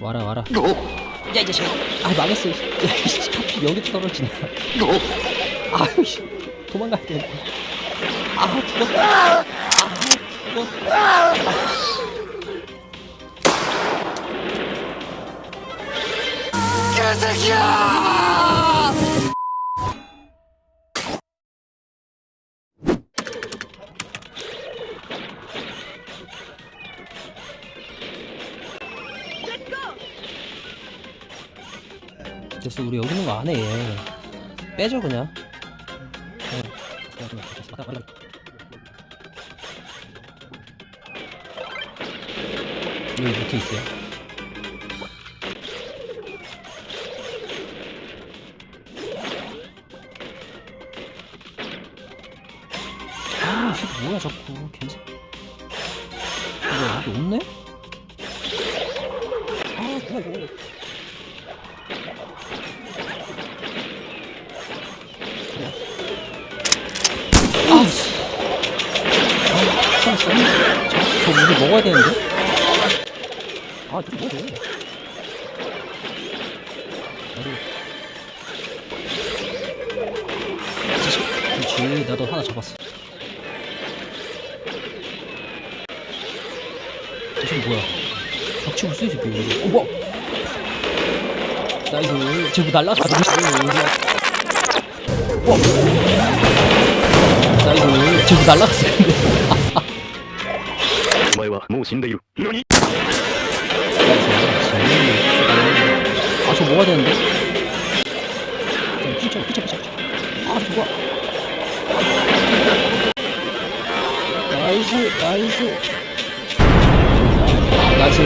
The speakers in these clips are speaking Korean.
와라 와라. 야 이제 아. 망했어. 야이씨 하필 여기 떨어지네. 아유 씨. 도망가야 되는데 아 죽었다 아 죽었다 됐어 우리 여기 있는 거 안해 얘. 빼줘 그냥 어. 여기 밑에 있어요 아 뭐야 자꾸 괜찮 이거 여기 없네? 아 뭐야 이거 이게 먹어야 되는데? 아, 좀 뭐지? 그렇지, 나도 하나 잡았어. 지금 뭐야? 박치고 쓰이 새끼, 어, 이거. 어, 뭐? 나이스. 쟤뭐 날라갔어? 와! 나이스. 쟤뭐 날라갔어? 死んでいる何 아, 저 뭐가 되는데? 피쳐, 피쳐, 피쳐, 피쳐. 아, 저거. 나이스, 나이스. 나이스.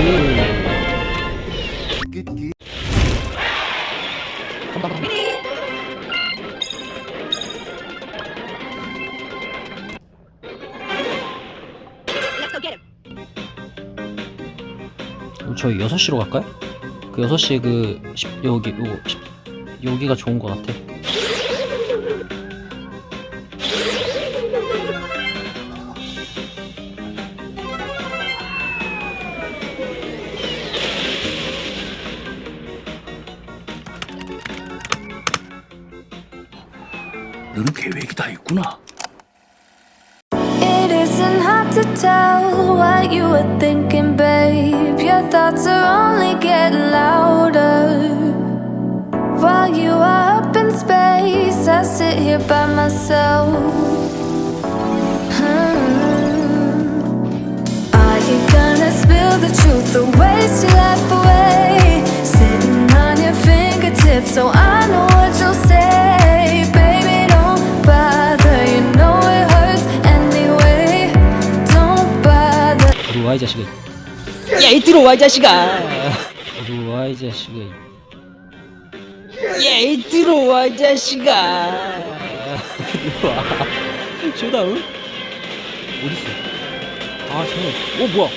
간다, 간다. Let's go get him. 그럼 저희 6시로 갈까요? 그 6시에 그, 10, 여기, 요거, 10, 여기가 좋은 것 같아. 너는 계획이 다 있구나 To tell what you were thinking, babe. Your thoughts are only getting louder. While you are up in space, I sit here by myself. Hmm. Are you gonna spill the truth or waste your life away? Sitting on your fingertips, so I know 들어와 이 자식아. 야이 들어와 이 자식아. 들어와 이 자식아. 야이 들어와 이 자식아. 들어와 쇼다운? 어딨어? 아 쟤는 어 뭐야?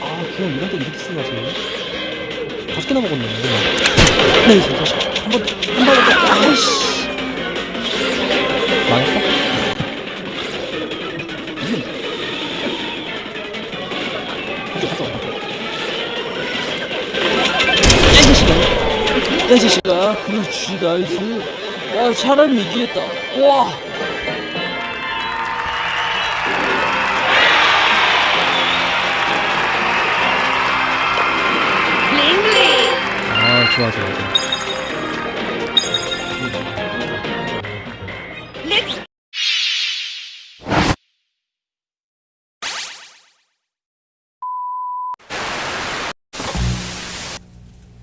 아 그냥 이런 데 이렇게 쓰나 쟤 다섯 개나 먹었네. 네이 자식 한번한번. 아이씨 야이 자식아 그렇지 나이스 와 사람이 이기겠다. 와! 아 좋아 좋아 좋아